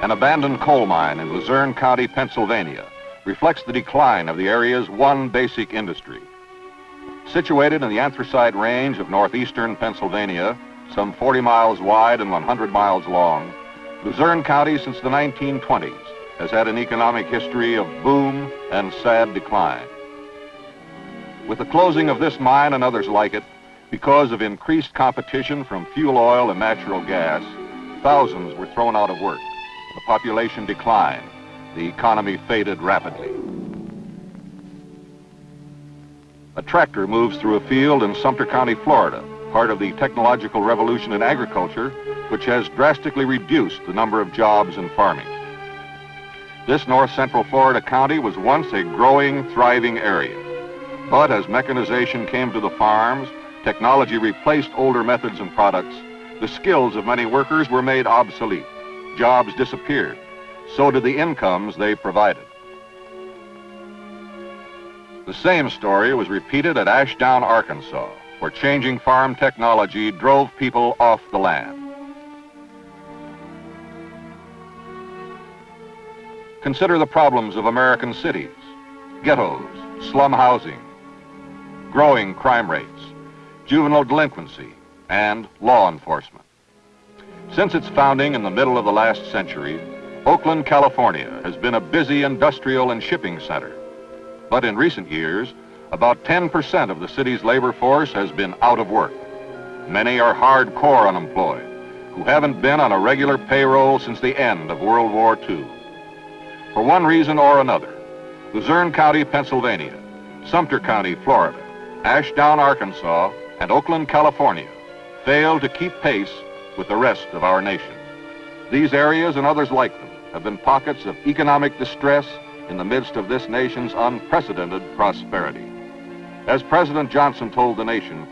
an abandoned coal mine in Luzerne County, Pennsylvania, reflects the decline of the area's one basic industry. Situated in the anthracite range of northeastern Pennsylvania, some 40 miles wide and 100 miles long, Luzerne County since the 1920s has had an economic history of boom and sad decline. With the closing of this mine and others like it, because of increased competition from fuel oil and natural gas, thousands were thrown out of work. The population declined. The economy faded rapidly. A tractor moves through a field in Sumter County, Florida, part of the technological revolution in agriculture, which has drastically reduced the number of jobs in farming. This north central Florida county was once a growing, thriving area. But as mechanization came to the farms, technology replaced older methods and products, the skills of many workers were made obsolete. Jobs disappeared. So did the incomes they provided. The same story was repeated at Ashdown, Arkansas, where changing farm technology drove people off the land. Consider the problems of American cities, ghettos, slum housing, growing crime rates, juvenile delinquency, and law enforcement. Since its founding in the middle of the last century, Oakland, California has been a busy industrial and shipping center. But in recent years, about 10% of the city's labor force has been out of work. Many are hardcore unemployed, who haven't been on a regular payroll since the end of World War II. For one reason or another, Luzerne County, Pennsylvania, Sumter County, Florida, Ashdown, Arkansas, and Oakland, California failed to keep pace with the rest of our nation. These areas and others like them have been pockets of economic distress in the midst of this nation's unprecedented prosperity. As President Johnson told the nation,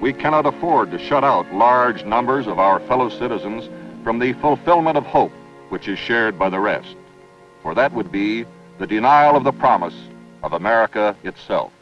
we cannot afford to shut out large numbers of our fellow citizens from the fulfillment of hope which is shared by the rest for that would be the denial of the promise of America itself.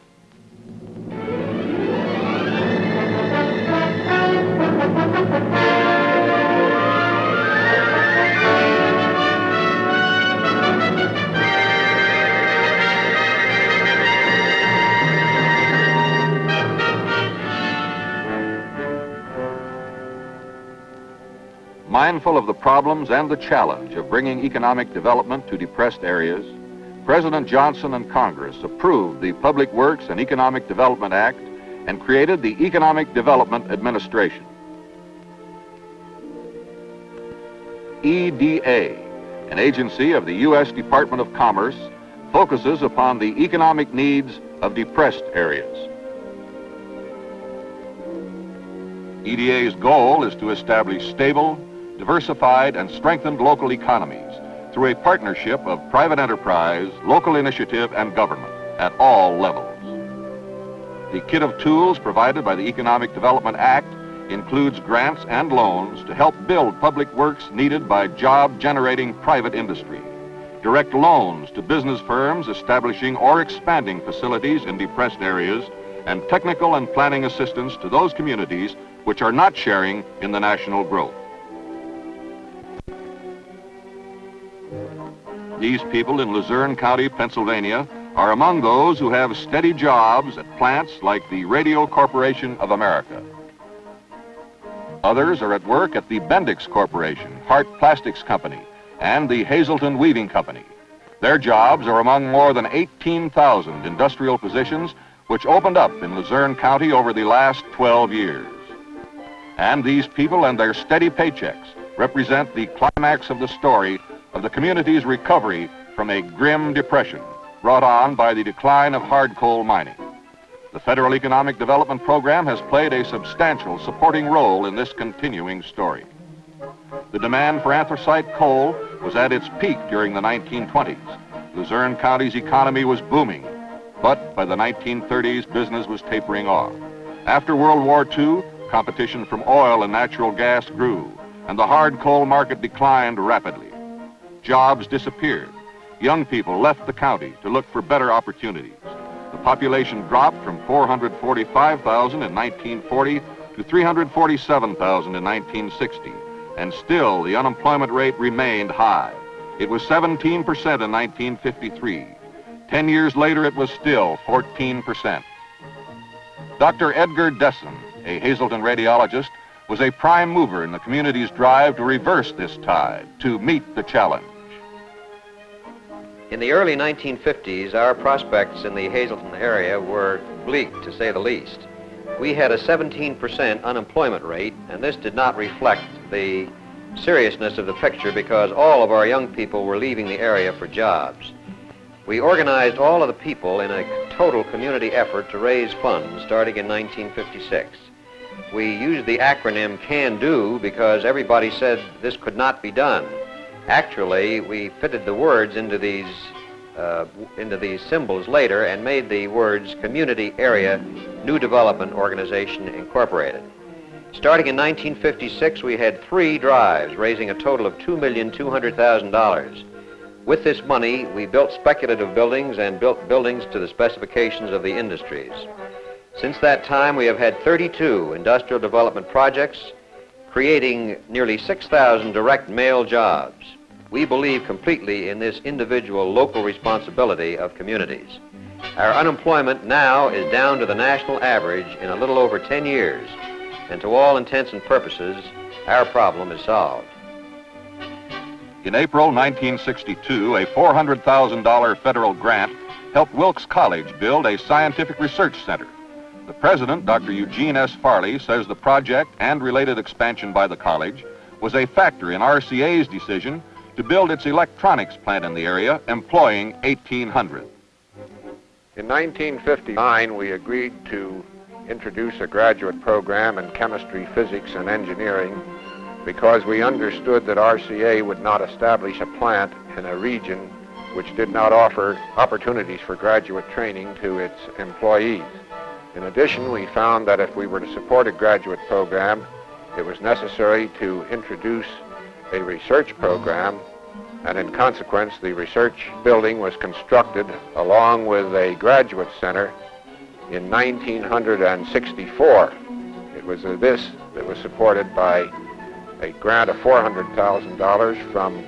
Mindful of the problems and the challenge of bringing economic development to depressed areas, President Johnson and Congress approved the Public Works and Economic Development Act and created the Economic Development Administration. EDA, an agency of the U.S. Department of Commerce, focuses upon the economic needs of depressed areas. EDA's goal is to establish stable, diversified, and strengthened local economies through a partnership of private enterprise, local initiative, and government at all levels. The kit of tools provided by the Economic Development Act includes grants and loans to help build public works needed by job-generating private industry, direct loans to business firms establishing or expanding facilities in depressed areas, and technical and planning assistance to those communities which are not sharing in the national growth. These people in Luzerne County, Pennsylvania, are among those who have steady jobs at plants like the Radio Corporation of America. Others are at work at the Bendix Corporation, Hart Plastics Company, and the Hazleton Weaving Company. Their jobs are among more than 18,000 industrial positions which opened up in Luzerne County over the last 12 years. And these people and their steady paychecks represent the climax of the story of the community's recovery from a grim depression brought on by the decline of hard coal mining. The Federal Economic Development Program has played a substantial supporting role in this continuing story. The demand for anthracite coal was at its peak during the 1920s. Luzerne County's economy was booming, but by the 1930s, business was tapering off. After World War II, competition from oil and natural gas grew, and the hard coal market declined rapidly. Jobs disappeared. Young people left the county to look for better opportunities. The population dropped from 445,000 in 1940 to 347,000 in 1960, and still the unemployment rate remained high. It was 17% in 1953. Ten years later, it was still 14%. Dr. Edgar Dessen, a Hazleton radiologist, was a prime mover in the community's drive to reverse this tide, to meet the challenge. In the early 1950s, our prospects in the Hazleton area were bleak, to say the least. We had a 17% unemployment rate, and this did not reflect the seriousness of the picture because all of our young people were leaving the area for jobs. We organized all of the people in a total community effort to raise funds starting in 1956. We used the acronym CAN DO because everybody said this could not be done. Actually, we fitted the words into these uh, into these symbols later and made the words Community Area New Development Organization Incorporated. Starting in 1956, we had three drives raising a total of $2,200,000. With this money, we built speculative buildings and built buildings to the specifications of the industries. Since that time, we have had 32 industrial development projects, creating nearly 6,000 direct male jobs. We believe completely in this individual local responsibility of communities. Our unemployment now is down to the national average in a little over 10 years, and to all intents and purposes, our problem is solved. In April 1962, a $400,000 federal grant helped Wilkes College build a scientific research center. The president, Dr. Eugene S. Farley, says the project and related expansion by the college was a factor in RCA's decision to build its electronics plant in the area, employing 1,800. In 1959, we agreed to introduce a graduate program in chemistry, physics, and engineering because we understood that RCA would not establish a plant in a region which did not offer opportunities for graduate training to its employees. In addition, we found that if we were to support a graduate program, it was necessary to introduce a research program, and in consequence, the research building was constructed along with a graduate center in 1964. It was this that was supported by a grant of $400,000 from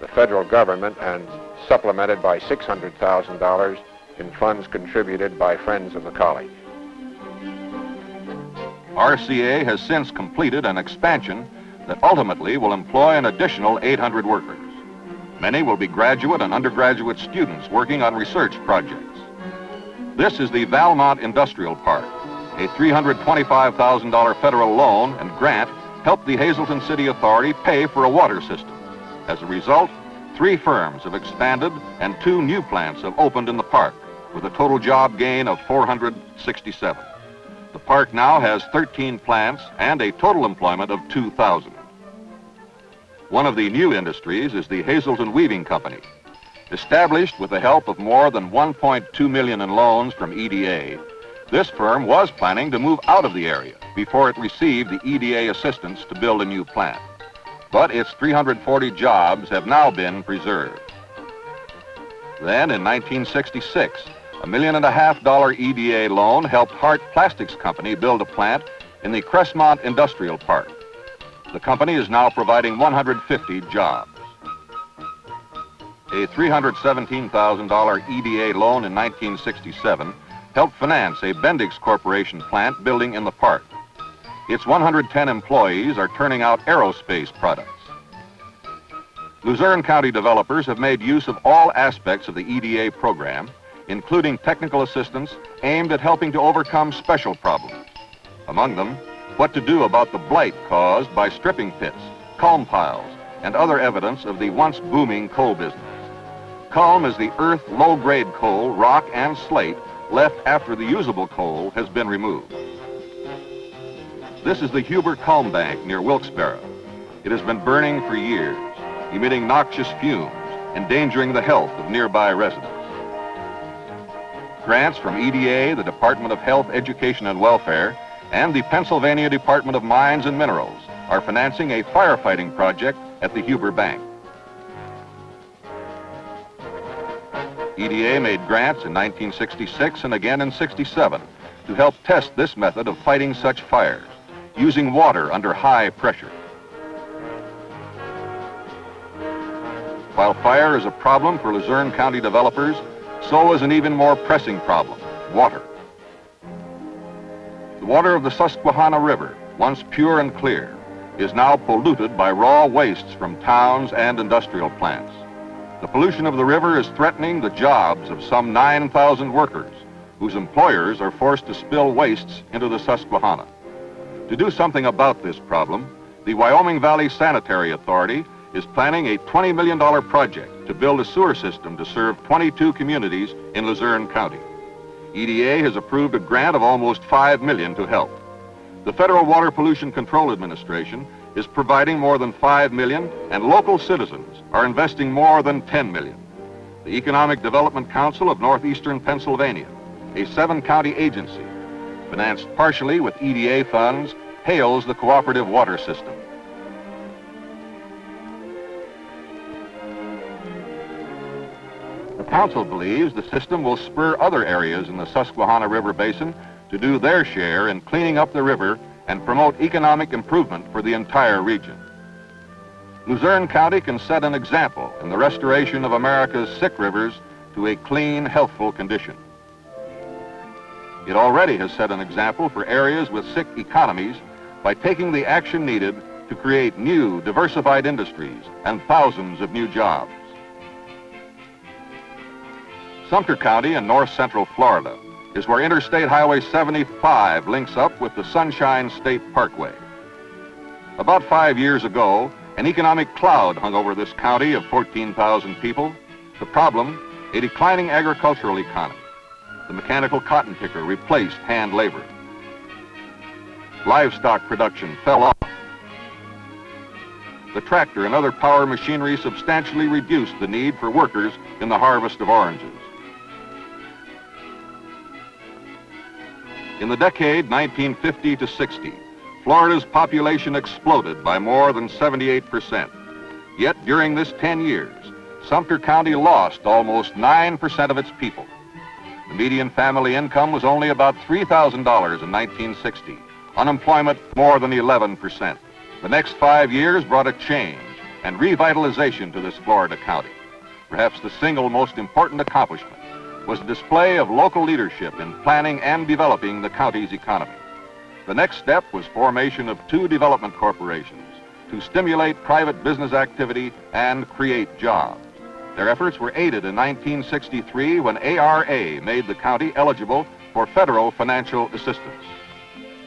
the federal government and supplemented by $600,000 in funds contributed by friends of the college. RCA has since completed an expansion that ultimately will employ an additional 800 workers. Many will be graduate and undergraduate students working on research projects. This is the Valmont Industrial Park, a $325,000 federal loan and grant helped the Hazleton City Authority pay for a water system. As a result, three firms have expanded and two new plants have opened in the park with a total job gain of 467. The park now has 13 plants and a total employment of 2,000. One of the new industries is the Hazleton Weaving Company. Established with the help of more than 1.2 million in loans from EDA, this firm was planning to move out of the area before it received the EDA assistance to build a new plant. But its 340 jobs have now been preserved. Then in 1966, a million and a half dollar EDA loan helped Hart Plastics Company build a plant in the Crestmont Industrial Park. The company is now providing 150 jobs. A $317,000 EDA loan in 1967 helped finance a Bendix Corporation plant building in the park. Its 110 employees are turning out aerospace products. Luzerne County developers have made use of all aspects of the EDA program, including technical assistance aimed at helping to overcome special problems. Among them, what to do about the blight caused by stripping pits, culm piles, and other evidence of the once booming coal business. Culm is the earth low-grade coal, rock, and slate left after the usable coal has been removed. This is the Huber Culm Bank near Wilkes-Barre. It has been burning for years, emitting noxious fumes, endangering the health of nearby residents. Grants from EDA, the Department of Health, Education and Welfare, and the Pennsylvania Department of Mines and Minerals are financing a firefighting project at the Huber Bank. EDA made grants in 1966 and again in 67 to help test this method of fighting such fires, using water under high pressure. While fire is a problem for Luzerne County developers, so is an even more pressing problem, water. The water of the Susquehanna River, once pure and clear, is now polluted by raw wastes from towns and industrial plants. The pollution of the river is threatening the jobs of some 9,000 workers whose employers are forced to spill wastes into the Susquehanna. To do something about this problem, the Wyoming Valley Sanitary Authority is planning a $20 million project to build a sewer system to serve 22 communities in Luzerne County. EDA has approved a grant of almost 5 million to help. The Federal Water Pollution Control Administration is providing more than 5 million, and local citizens are investing more than 10 million. The Economic Development Council of Northeastern Pennsylvania, a seven-county agency, financed partially with EDA funds, hails the cooperative water system. Council believes the system will spur other areas in the Susquehanna River Basin to do their share in cleaning up the river and promote economic improvement for the entire region. Luzerne County can set an example in the restoration of America's sick rivers to a clean, healthful condition. It already has set an example for areas with sick economies by taking the action needed to create new, diversified industries and thousands of new jobs. Sumter County in north central Florida is where Interstate Highway 75 links up with the Sunshine State Parkway. About five years ago, an economic cloud hung over this county of 14,000 people. The problem, a declining agricultural economy. The mechanical cotton picker replaced hand labor. Livestock production fell off. The tractor and other power machinery substantially reduced the need for workers in the harvest of oranges. In the decade 1950 to 60, Florida's population exploded by more than 78%. Yet during this 10 years, Sumter County lost almost 9% of its people. The median family income was only about $3,000 in 1960. Unemployment more than 11%. The next five years brought a change and revitalization to this Florida county. Perhaps the single most important accomplishment was a display of local leadership in planning and developing the county's economy. The next step was formation of two development corporations to stimulate private business activity and create jobs. Their efforts were aided in 1963 when ARA made the county eligible for federal financial assistance.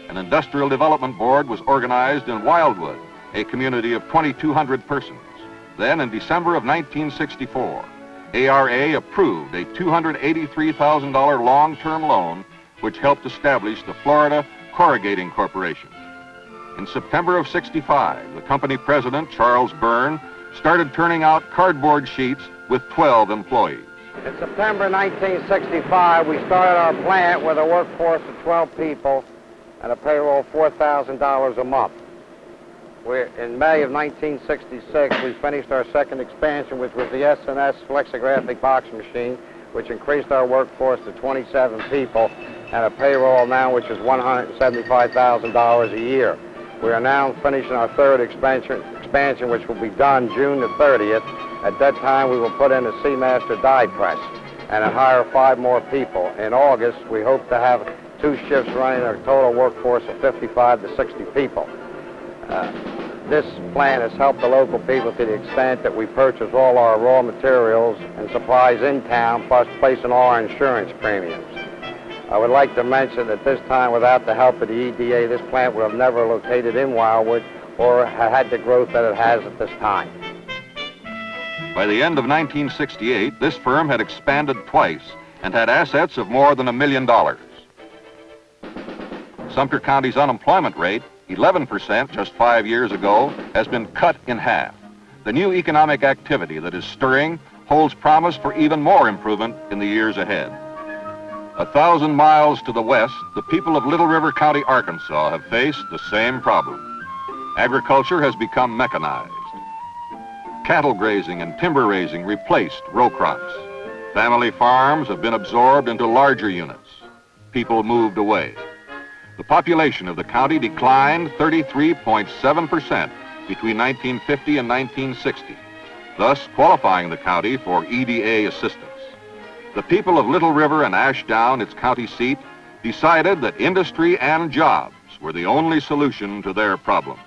An industrial development board was organized in Wildwood, a community of 2,200 persons. Then in December of 1964, ARA approved a $283,000 long-term loan which helped establish the Florida Corrugating Corporation. In September of 65, the company president, Charles Byrne, started turning out cardboard sheets with 12 employees. In September 1965, we started our plant with a workforce of 12 people and a payroll of $4,000 a month. We're, in May of 1966, we finished our second expansion, which was the S&S flexographic box machine, which increased our workforce to 27 people and a payroll now which is $175,000 a year. We are now finishing our third expansion, expansion, which will be done June the 30th. At that time, we will put in a Seamaster die press and hire five more people. In August, we hope to have two shifts running a total workforce of 55 to 60 people. Uh, this plan has helped the local people to the extent that we purchase all our raw materials and supplies in town, plus placing all our insurance premiums. I would like to mention that this time, without the help of the EDA, this plant would have never located in Wildwood or had the growth that it has at this time. By the end of 1968, this firm had expanded twice and had assets of more than a million dollars. Sumter County's unemployment rate 11% just five years ago, has been cut in half. The new economic activity that is stirring holds promise for even more improvement in the years ahead. A thousand miles to the west, the people of Little River County, Arkansas have faced the same problem. Agriculture has become mechanized. Cattle grazing and timber raising replaced row crops. Family farms have been absorbed into larger units. People moved away the population of the county declined 33.7% between 1950 and 1960. thus qualifying the county for EDA assistance. The people of Little River and Ashdown, its county seat, decided that industry and jobs were the only solution to their problem.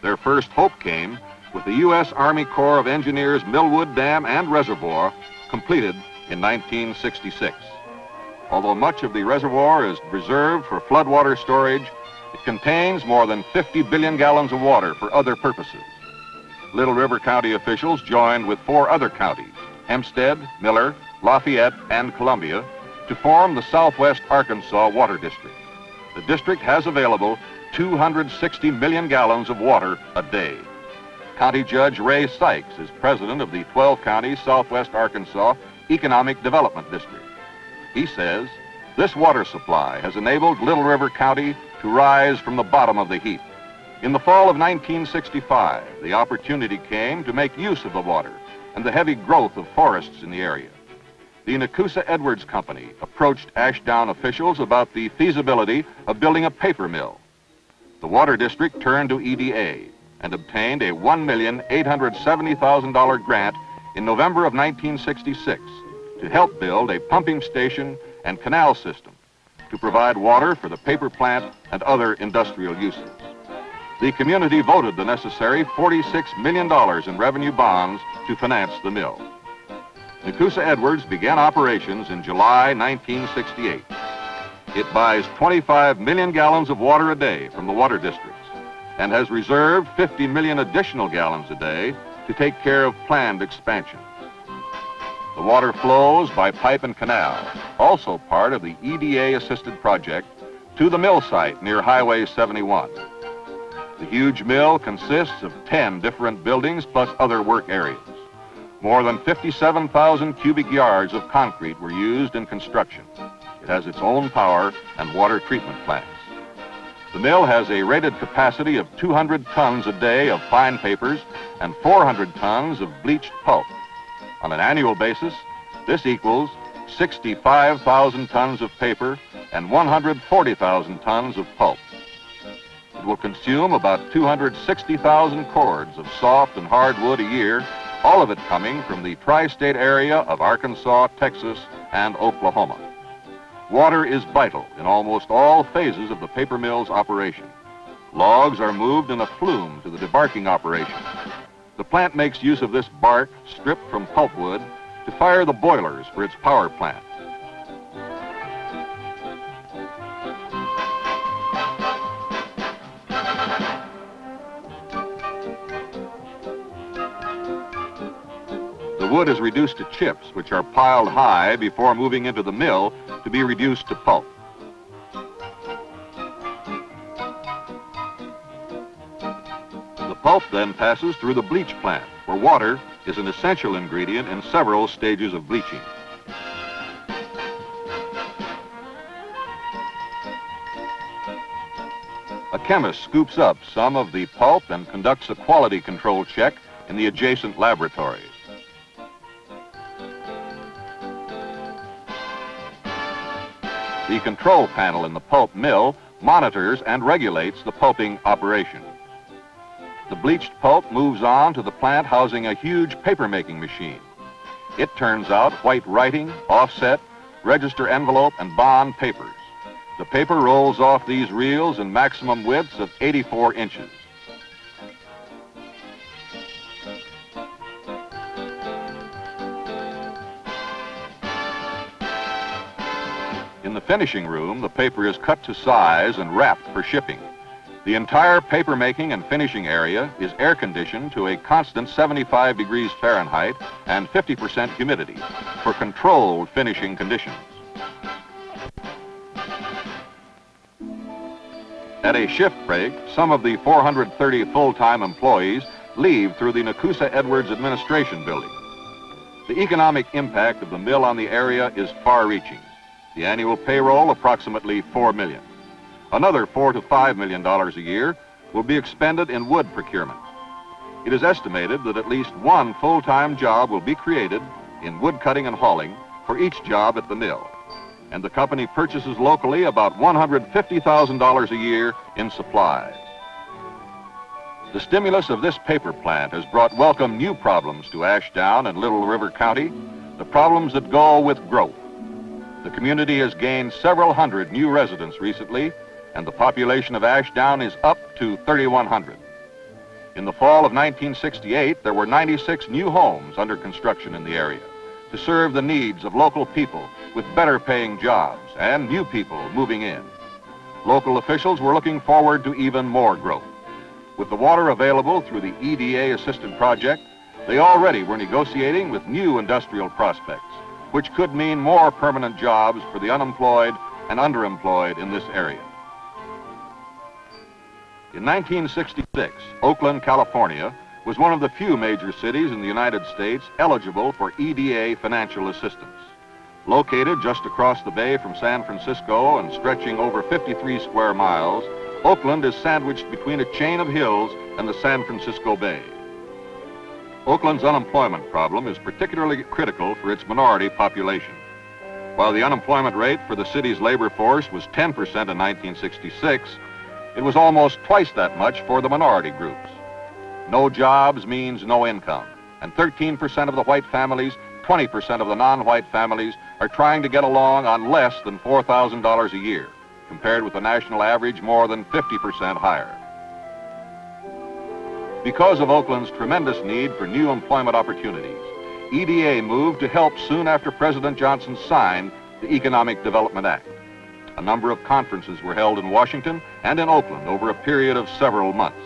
Their first hope came with the U.S. Army Corps of Engineers Millwood Dam and Reservoir completed in 1966. Although much of the reservoir is reserved for floodwater storage, it contains more than 50 billion gallons of water for other purposes. Little River County officials joined with four other counties, Hempstead, Miller, Lafayette, and Columbia, to form the Southwest Arkansas Water District. The district has available 260 million gallons of water a day. County Judge Ray Sykes is president of the 12 county Southwest Arkansas Economic Development District. He says, this water supply has enabled Little River County to rise from the bottom of the heap. In the fall of 1965, the opportunity came to make use of the water and the heavy growth of forests in the area. The Nekoosa Edwards Company approached Ashdown officials about the feasibility of building a paper mill. The Water District turned to EDA and obtained a $1,870,000 grant in November of 1966 to help build a pumping station and canal system to provide water for the paper plant and other industrial uses. The community voted the necessary $46 million in revenue bonds to finance the mill. Nekoosa Edwards began operations in July 1968. It buys 25 million gallons of water a day from the water districts and has reserved 50 million additional gallons a day to take care of planned expansion. The water flows by pipe and canal, also part of the EDA-assisted project, to the mill site near Highway 71. The huge mill consists of 10 different buildings plus other work areas. More than 57,000 cubic yards of concrete were used in construction. It has its own power and water treatment plants. The mill has a rated capacity of 200 tons a day of fine papers and 400 tons of bleached pulp. On an annual basis, this equals 65,000 tons of paper and 140,000 tons of pulp. It will consume about 260,000 cords of soft and hardwood a year, all of it coming from the tri-state area of Arkansas, Texas, and Oklahoma. Water is vital in almost all phases of the paper mill's operation. Logs are moved in a flume to the debarking operation. The plant makes use of this bark stripped from pulpwood to fire the boilers for its power plant. The wood is reduced to chips, which are piled high before moving into the mill to be reduced to pulp. Pulp then passes through the bleach plant, where water is an essential ingredient in several stages of bleaching. A chemist scoops up some of the pulp and conducts a quality control check in the adjacent laboratories. The control panel in the pulp mill monitors and regulates the pulping operation. The bleached pulp moves on to the plant housing a huge paper-making machine. It turns out white writing, offset, register envelope, and bond papers. The paper rolls off these reels in maximum widths of 84 inches. In the finishing room, the paper is cut to size and wrapped for shipping. The entire papermaking and finishing area is air conditioned to a constant 75 degrees Fahrenheit and 50% humidity for controlled finishing conditions. At a shift break, some of the 430 full-time employees leave through the Nekoosa Edwards Administration Building. The economic impact of the mill on the area is far-reaching. The annual payroll approximately 4 million. Another four to five million dollars a year will be expended in wood procurement. It is estimated that at least one full-time job will be created in wood cutting and hauling for each job at the mill. And the company purchases locally about $150,000 a year in supplies. The stimulus of this paper plant has brought welcome new problems to Ashdown and Little River County, the problems that go with growth. The community has gained several hundred new residents recently, and the population of Ashdown is up to 3,100. In the fall of 1968, there were 96 new homes under construction in the area to serve the needs of local people with better paying jobs and new people moving in. Local officials were looking forward to even more growth. With the water available through the EDA Assisted Project, they already were negotiating with new industrial prospects, which could mean more permanent jobs for the unemployed and underemployed in this area. In 1966, Oakland, California was one of the few major cities in the United States eligible for EDA financial assistance. Located just across the bay from San Francisco and stretching over 53 square miles, Oakland is sandwiched between a chain of hills and the San Francisco Bay. Oakland's unemployment problem is particularly critical for its minority population. While the unemployment rate for the city's labor force was 10% in 1966, it was almost twice that much for the minority groups. No jobs means no income, and 13% of the white families 20% of the non-white families are trying to get along on less than $4,000 a year, compared with the national average more than 50% higher. Because of Oakland's tremendous need for new employment opportunities, EDA moved to help soon after President Johnson signed the Economic Development Act. A number of conferences were held in Washington and in Oakland over a period of several months.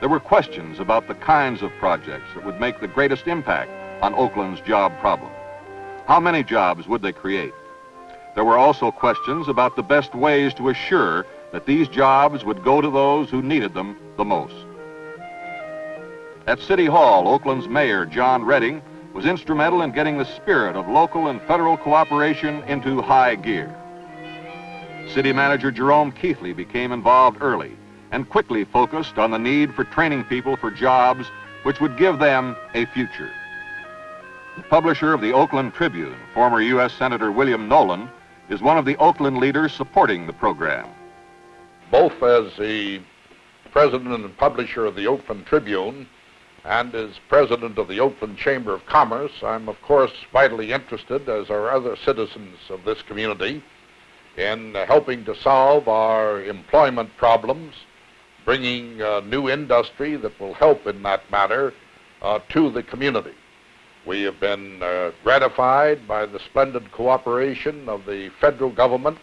There were questions about the kinds of projects that would make the greatest impact on Oakland's job problem. How many jobs would they create? There were also questions about the best ways to assure that these jobs would go to those who needed them the most. At City Hall, Oakland's mayor, John Reading, was instrumental in getting the spirit of local and federal cooperation into high gear. City manager Jerome Keithley became involved early and quickly focused on the need for training people for jobs which would give them a future. The publisher of the Oakland Tribune, former U.S. Senator William Knowland, is one of the Oakland leaders supporting the program. Both as the president and publisher of the Oakland Tribune and as president of the Oakland Chamber of Commerce, I'm of course vitally interested, as are other citizens of this community, in helping to solve our employment problems, bringing uh, new industry that will help in that matter uh, to the community. We have been uh, gratified by the splendid cooperation of the federal government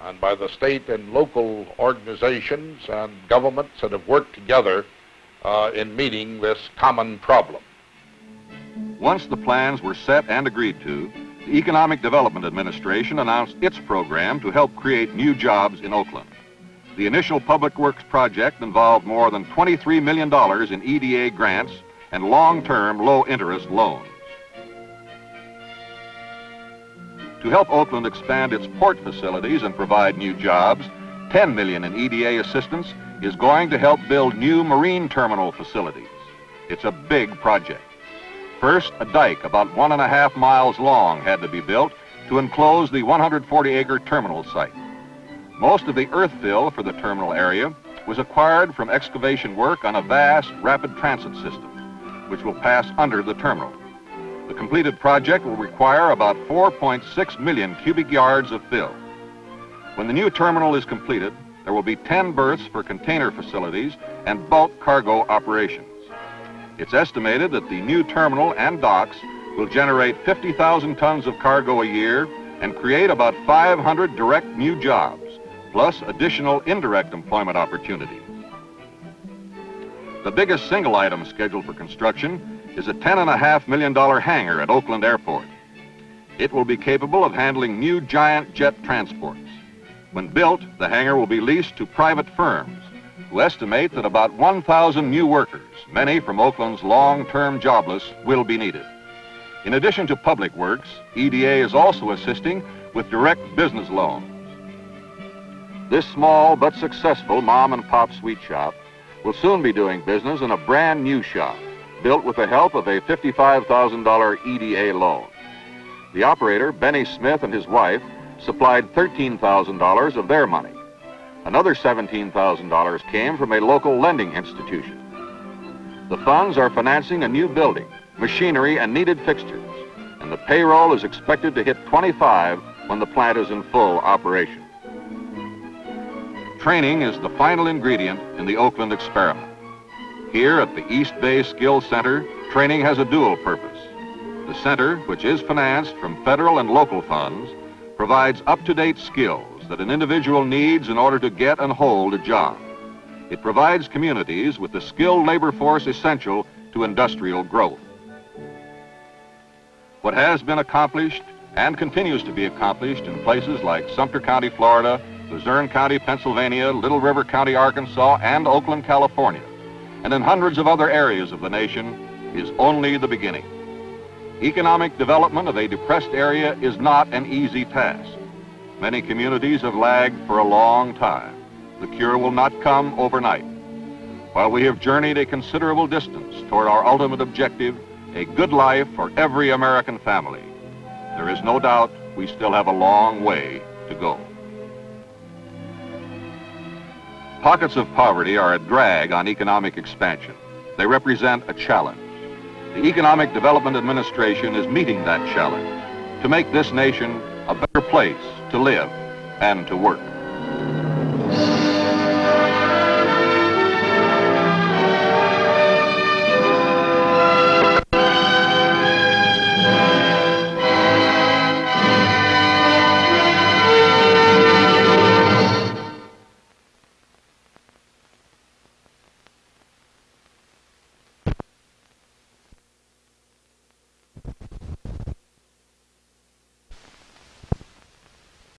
and by the state and local organizations and governments that have worked together uh, in meeting this common problem. Once the plans were set and agreed to, the Economic Development Administration announced its program to help create new jobs in Oakland. The initial public works project involved more than $23 million in EDA grants and long-term low-interest loans. To help Oakland expand its port facilities and provide new jobs, 10 million in EDA assistance is going to help build new marine terminal facilities. It's a big project. First, a dike about one and a half miles long had to be built to enclose the 140-acre terminal site. Most of the earth fill for the terminal area was acquired from excavation work on a vast rapid transit system which will pass under the terminal. The completed project will require about 4.6 million cubic yards of fill. When the new terminal is completed, there will be 10 berths for container facilities and bulk cargo operations. It's estimated that the new terminal and docks will generate 50,000 tons of cargo a year and create about 500 direct new jobs, plus additional indirect employment opportunities. The biggest single item scheduled for construction is a $10.5 million hangar at Oakland Airport. It will be capable of handling new giant jet transports. When built, the hangar will be leased to private firms who estimate that about 1,000 new workers, many from Oakland's long-term jobless, will be needed. In addition to public works, EDA is also assisting with direct business loans. This small but successful mom and pop sweet shop will soon be doing business in a brand new shop built with the help of a $55,000 EDA loan. The operator, Benny Smith and his wife, supplied $13,000 of their money. Another $17,000 came from a local lending institution. The funds are financing a new building, machinery, and needed fixtures, and the payroll is expected to hit 25 when the plant is in full operation. Training is the final ingredient in the Oakland experiment. Here at the East Bay Skill Center, training has a dual purpose. The center, which is financed from federal and local funds, provides up-to-date skills that an individual needs in order to get and hold a job. It provides communities with the skilled labor force essential to industrial growth. What has been accomplished and continues to be accomplished in places like Sumter County, Florida, Luzerne County, Pennsylvania, Little River County, Arkansas, and Oakland, California, and in hundreds of other areas of the nation is only the beginning. Economic development of a depressed area is not an easy task. Many communities have lagged for a long time. The cure will not come overnight. While we have journeyed a considerable distance toward our ultimate objective, a good life for every American family, there is no doubt we still have a long way to go. Pockets of poverty are a drag on economic expansion. They represent a challenge. The Economic Development Administration is meeting that challenge to make this nation place to live and to work.